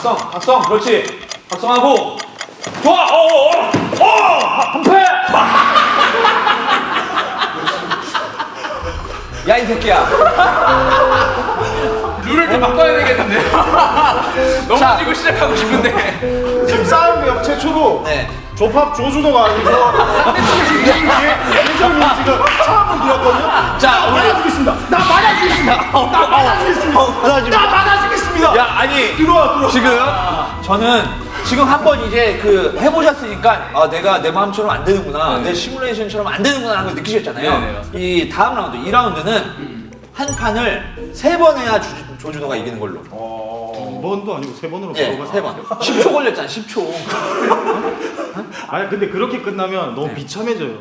각성, 각성. 그렇지. 각성하고. 좋아. 어, 어, 어. 어! 한 패. 야, 이 새끼야. 룰을 좀 바꿔야 되겠는데. 넘어지고 시작하고 싶은데. 지금 싸움역 최초로 네. 조팝 조준호가 아니고 지금 예정이 지금 처음으로 들었거든요. 자, 나 맞아주겠습니다. 나 맞아주겠습니다. 나 맞아주겠습니다. 나 맞아주겠습니다. 야, 아니. 들어와 들어와. 지금 저는 지금 한번 이제 그 해보셨으니까 아 내가 내 마음처럼 안 되는구나 네. 내 시뮬레이션처럼 안 되는구나 하는 걸 느끼셨잖아요 네, 이 다음 라운드 2라운드는 한 판을 세 번 해야 주, 조준호가 이기는 걸로 두 번도 아니고 세 번으로 예, 바로 세 번. 10초 걸렸잖아 10초 아니 근데 그렇게 끝나면 너무 비참해져요.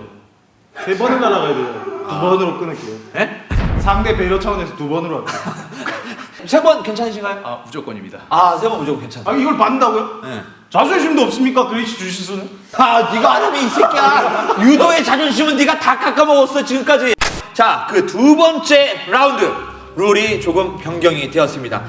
세 번을 날아가야 돼요. 두 번으로 끊을게요. 예? 상대 배려 차원에서 두 번으로 할게요. 세 번 괜찮으신가요? 아 무조건입니다. 아 세 번 무조건 괜찮아 아 이걸 받는다고요? 예. 자존심도 없습니까? 그레이시 주시수는? 아, 네가 안 하면 이 새끼야. 유도의 자존심은 네가 다 깎아먹었어 지금까지. 자, 그 두 번째 라운드 룰이 조금 변경이 되었습니다.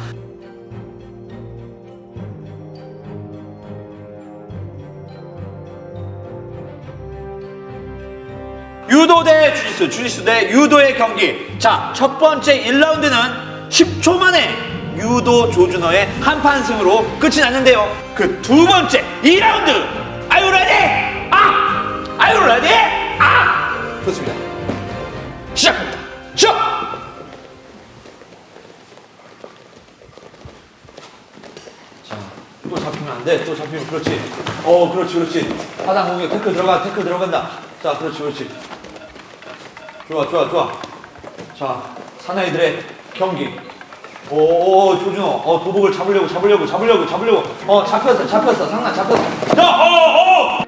유도 대 주짓수, 주짓수 대 유도의 경기. 자, 첫 번째 1라운드는 10초 만에 유도 조준호의 한판 승으로 끝이 났는데요. 그 두 번째 2라운드. Are you ready? 아! Are you ready? 아! 좋습니다. 시작합니다. 시작! 자, 또 잡히면 안 돼. 또 잡히면 그렇지. 어, 그렇지, 그렇지. 하단 공격 태클 들어가, 태클 들어간다. 자, 그렇지, 그렇지. 좋아, 좋아, 좋아. 자, 사나이들의 경기. 오, 오, 조준호. 어, 도복을 잡으려고, 잡으려고, 잡으려고, 잡으려고. 어, 잡혔어, 잡혔어. 상나 잡혔어. 자, 어, 어!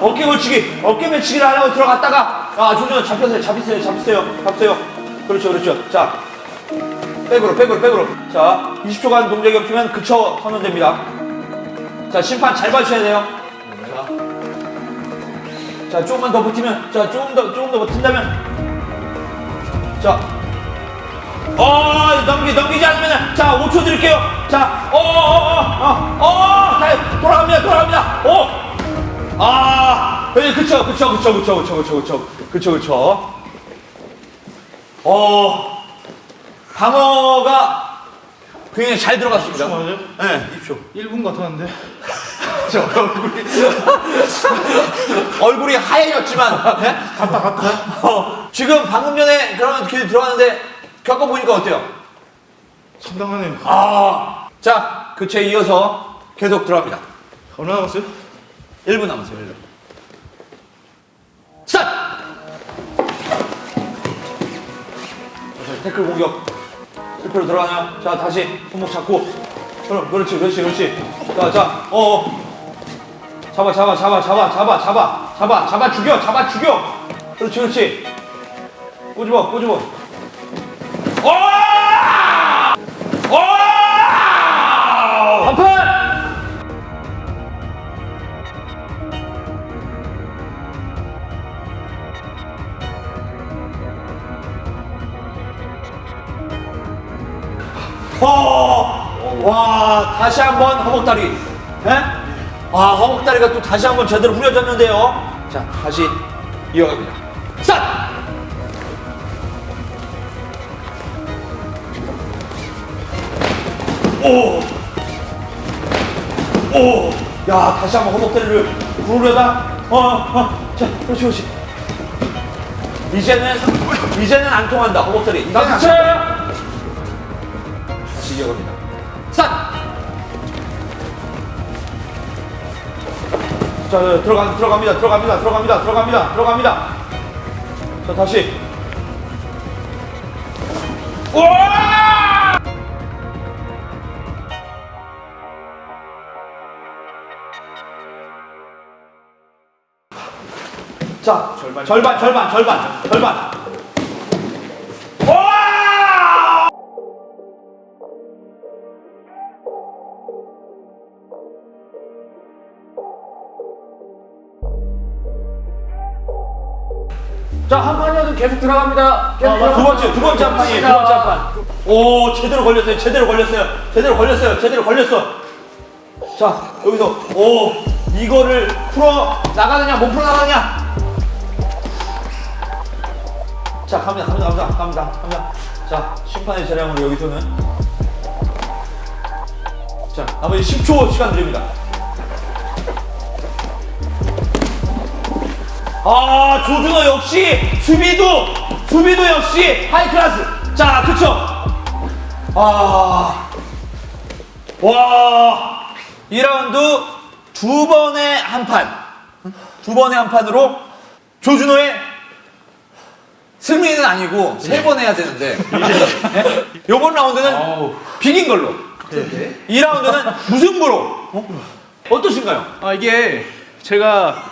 어깨 걸치기, 어깨 밀치기를 하려고 들어갔다가, 아, 조준호 잡혔어요, 잡혔어요, 잡혔어요, 잡혔어요. 그렇죠, 그렇죠. 자, 백으로, 백으로, 백으로. 자, 20초간 동작이 없으면 그쳐 선언됩니다. 자, 심판 잘 봐주셔야 돼요. 자, 자, 조금만 더 버티면, 자, 조금 더, 조금 더 버틴다면, 자, 어, 넘기, 넘기지 않으면, 자, 5초 드릴게요. 자, 어, 어, 어, 어, 어, 자, 돌아갑니다, 돌아갑니다. 오, 아, 예, 그쵸, 그쵸, 그쵸, 그쵸, 그쵸, 그쵸, 그쵸, 그쵸, 그쵸. 어, 방어가 굉장히 잘 들어갔습니다. 맞아요? 네, 2초. 1분 같았는데. 저 얼굴이 얼굴이 하얘졌지만 네? 갔다 갔다. 어, 지금 방금 전에 그런 길 들어왔는데 겪어보니까 어때요? 상당하네요. 아, 자, 그체 이어서 계속 들어갑니다. 얼마 남았어요? 1분 남았어요, 1분. 스타트! 자, 태클 공격. 실패로 들어가나요? 자, 다시 손목 잡고. 그럼, 그렇지, 그렇지, 그렇지. 자, 자, 어, 어. 잡아, 잡아, 잡아, 잡아, 잡아, 잡아, 잡아, 잡아, 죽여, 잡아, 죽여. 그렇지, 그렇지. 꼬집어, 꼬집어. 어! 어! 한판! 어, 와, 다시 한번 허벅다리. 예? 아, 허벅다리가 또 다시 한번 제대로 후려졌는데요. 자, 다시 이어갑니다. 스타트! 오! 오! 야, 다시 한번 허벅다리를 구르려다. 어, 어, 자, 그렇지, 그렇지. 이제는, 이제는 안 통한다, 허벅다리. 자, 그렇지! 다시 이어갑니다. 자, 자, 들어가, 들어갑니다, 들어갑니다, 들어갑니다, 들어갑니다, 들어갑니다. 자, 다시. 우와! 자, 절반, 절반, 절반, 절반, 절반. 자, 자, 한 판이어도 계속 들어갑니다. 계속 두 들어갑니다. 번째 두 번째 한 판이에요. 두 번째 한 판. 오 제대로 걸렸어요. 제대로 걸렸어요. 제대로 걸렸어요. 제대로 걸렸어. 자 여기서 오 이거를 풀어 나가느냐 못 풀어 나가느냐. 자 갑니다 갑니다 갑니다 갑니다 갑니다. 자 심판의 재량으로 여기서는 자 나머지 10초 시간 드립니다. 아 조준호 역시 수비도 수비도 역시 high class. 자 그쵸? 아와 2라운드 두 번의 한판두 번의 한 판으로 조준호의 승리는 아니고 세 번 해야 되는데. 네? 요번 라운드는 비긴 걸로. 2라운드는 무승부로. 어? 어떠신가요? 아, 이게 제가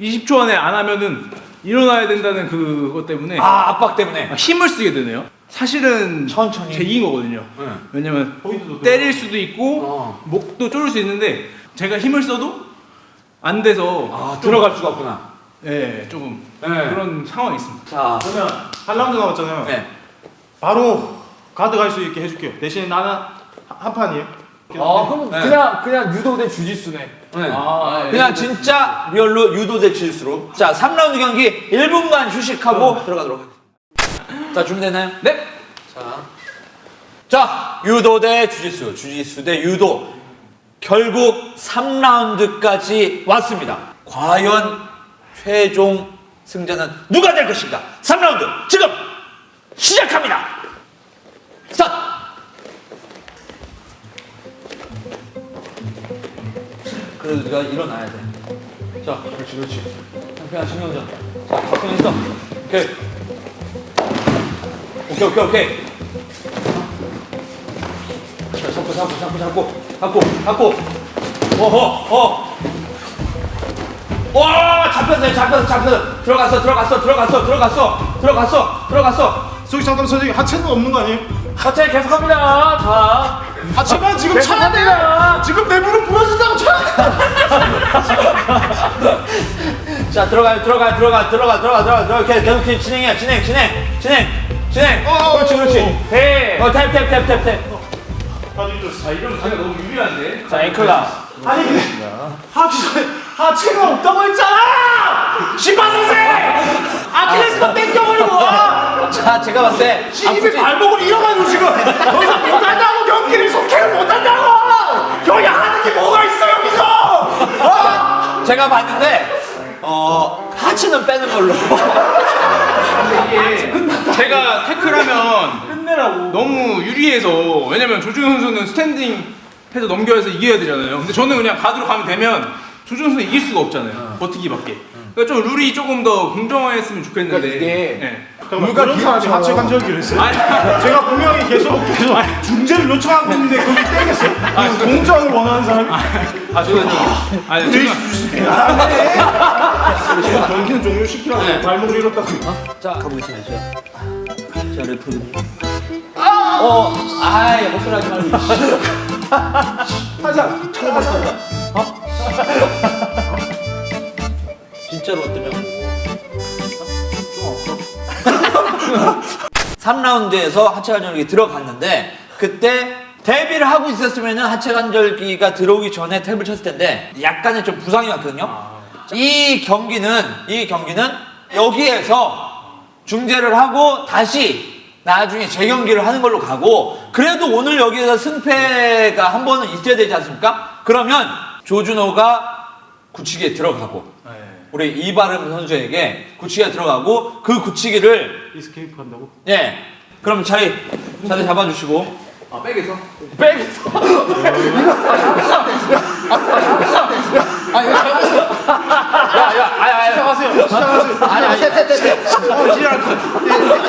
20초 안에 안 하면은 일어나야 된다는 그것 때문에 아 압박 때문에 아, 힘을 쓰게 되네요. 사실은 천천히. 제 이긴 거거든요. 네. 왜냐면 포인트도 때릴 수도 있고 어. 목도 쪼를 수 있는데 제가 힘을 써도 안 돼서 아 들어갈 수가 없구나 예, 조금 네. 그런 상황이 있습니다. 자 그러면 한 라운드 남았잖아요. 네. 바로 가드 갈 수 있게 해줄게요. 대신 나는 한- 한 판이에요. 아 그럼 네. 그냥 그냥 유도 대 주짓수네. 네. 아, 그냥 진짜 real로 유도 대 주짓수로 자 3라운드 경기 1분간 휴식하고 들어가도록 하겠습니다. 자 준비되나요? 네. 자, 자 유도 대 주짓수. 주짓수 대 유도. 결국 3라운드까지 왔습니다. 과연 최종 승자는 누가 될 것인가? 3라운드 지금 시작합니다. 스타트 그래도 네가 일어나야 돼. 자, 그렇지, 그렇지. 상쾌한 신경전. 자, 각성했어. 오케이. 오케이, 오케이, 오케이. 자, 잡고, 잡고, 잡고, 잡고, 잡고, 잡고. 어허, 어. 와, 잡혔어요, 잡혔어, 잡혔어. 들어갔어, 들어갔어, 들어갔어, 들어갔어, 들어갔어, 들어갔어. 저기 잠깐만 선생님 하체는 없는 거 아니에요? 하체 계속합니다. 자 하체만 지금 차야 돼. 지금 내 무릎 부러진다고 차야 돼. 자, 들어가요, 들어가, 들어가, 들어가, 들어가, 들어가, 들어가. 계속, 계속, 계속 진행해, 진행, 진행, 진행, 진행. 그렇지, 그렇지. 대. 어, 탭, 탭, 탭, 탭, 탭. 아, 이러면 제가 너무 유리한데. 자 앵클라. 아니 근데 하체 하체가 없다고 했잖아. 심판 선생. 아킬레스건 땡겨버리고 와. 자, 제가 봤을 때. 시집이 발목을 잃어가지고 지금 더 이상 못한다고 경기를 속해를 못한다고. 여기 하는 게 뭐가 있어 여기서? 어? 제가 봤는데, 어, 하체는 빼는 걸로. 이게 제가 태클하면 끝내라고. 너무 유리해서 왜냐면 조준호 선수는 스탠딩 해서 넘겨야 해서 이겨야 되잖아요. 근데 저는 그냥 가드로 가면 되면 조준호 선수 이길 수가 없잖아요. 버티기밖에. 그러니까 좀 룰이 조금 더 공정했으면 좋겠는데. 그러니까 이게 네. 잠깐만 누가. 하체 관절기를 했어요? 아니, 제가 분명히 계속 계속 중재를 요청하고 있는데 거기 땡겼어. 아, 공정을 원하는 사람이. 아 저는 아니 네, 지금 경기는 종료시키라고 네. 발목을 잃었다고. 자, 가보겠습니다. 자, 자 레프로님. 어, 아이, 헛소리 하지 말고. 하자. 찾아봤어. 어? 진짜로 어떠냐고. 3라운드에서 하체 관절기 들어갔는데 그때 데뷔를 하고 있었으면 하체 관절기가 들어오기 전에 탭을 쳤을 텐데 약간의 좀 부상이 왔거든요. 이 경기는 이 경기는 여기에서 중재를 하고 다시 나중에 재경기를 하는 걸로 가고 그래도 오늘 여기에서 승패가 한 번은 있어야 되지 않습니까? 그러면 조준호가 굳히기에 들어가고 우리 이바름 선수에게 굳히기에 들어가고 그 굳히기를 이스케이프 한다고? 예 그럼 자리 자리 잡아주시고 아 백에서 백에서 야야 아야 아야 하세요. 시작하세요. 아니 아니 어, 지랄.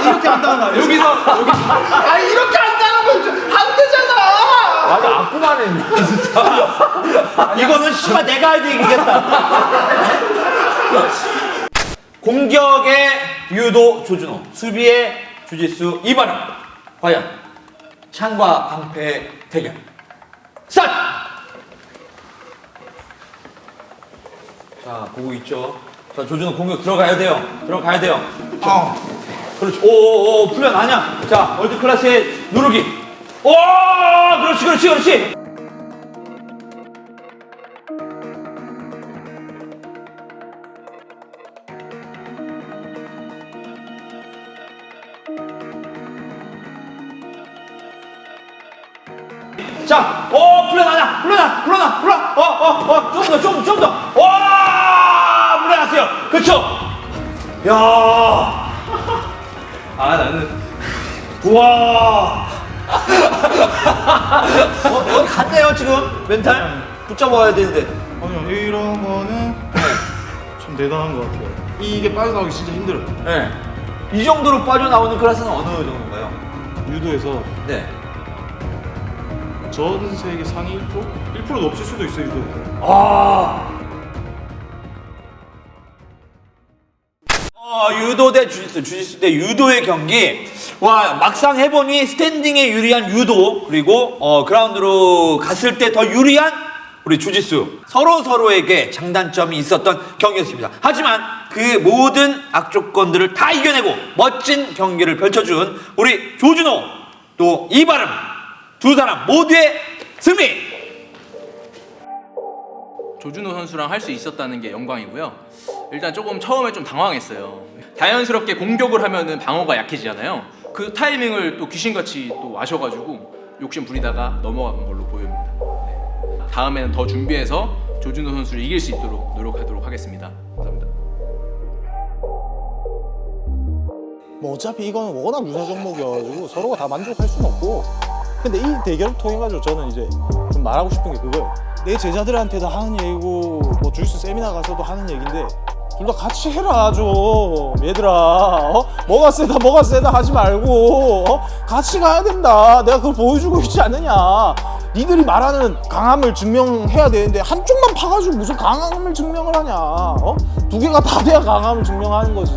이렇게 한다는 거 아니에요? 여기서 여기 아 이렇게 한다는 건안 되잖아. 맞아 아프만해. 이거는 씨발 내가 해도 이기겠다. 공격의 유도 조준호, 수비의 주짓수 이반영. 과연 창과 방패의 대결. 스타트! 자, 보고 있죠? 자, 조준호 공격 들어가야 돼요. 들어가야 돼요. 아, 그렇지. 오오오 풀면 아냐. 자, world class의 누르기. 오, 그렇지, 그렇지, 그렇지. 자, 오, 풀려나냐, 풀려나, 풀려나, 풀려, 어, 어, 어, 좀 더, 좀, 좀 더, 와, 풀려났어요. 그쵸? 야, 아 나는 우와. 어, 어디 갔네요, 지금? 멘탈? 붙잡아야 되는데. 아니요 이런 거는 좀 대단한 것 같아요. 이게 빠져나오기 진짜 힘들어요. 네. 이 정도로 빠져나오는 클래스는 어느 정도인가요? 유도에서 네. 전 세계 상위 1%? 1%도 없을 수도 있어요 유도에서. 아. 어, 유도 대 주짓수, 주짓수 대 유도의 경기. 와, 막상 해보니 스탠딩에 유리한 유도, 그리고 어, 그라운드로 갔을 때 더 유리한 우리 주짓수. 서로 서로에게 장단점이 있었던 경기였습니다. 하지만 그 모든 악조건들을 다 이겨내고 멋진 경기를 펼쳐준 우리 조준호, 또 이바름 두 사람 모두의 승리! 조준호 선수랑 할 수 있었다는 게 영광이고요. 일단 조금 처음에 좀 당황했어요. 자연스럽게 공격을 하면은 방어가 약해지잖아요. 그 타이밍을 또 귀신같이 또 와셔가지고 욕심 부리다가 넘어간 걸로 보입니다. 네. 다음에는 더 준비해서 조준호 선수를 이길 수 있도록 노력하도록 하겠습니다. 감사합니다. 뭐 어차피 이거는 워낙 유사 종목이어가지고 서로가 다 만족할 수는 없고 근데 이 대결을 통해 가지고 저는 이제 좀 말하고 싶은 게 그거예요. 내 제자들한테도 하는 얘기고 뭐 주스 세미나 가서도 하는 얘기인데 둘 다 같이 해라 좀 얘들아 어? 뭐가 세다 뭐가 세다 하지 말고 어? 같이 가야 된다. 내가 그걸 보여주고 있지 않느냐. 니들이 말하는 강함을 증명해야 되는데 한쪽만 파가지고 무슨 강함을 증명을 하냐 어? 두 개가 다 돼야 강함을 증명하는 거지.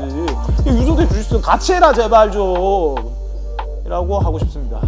유도 대 주짓수 같이 해라 제발 좀. 이라고 하고 싶습니다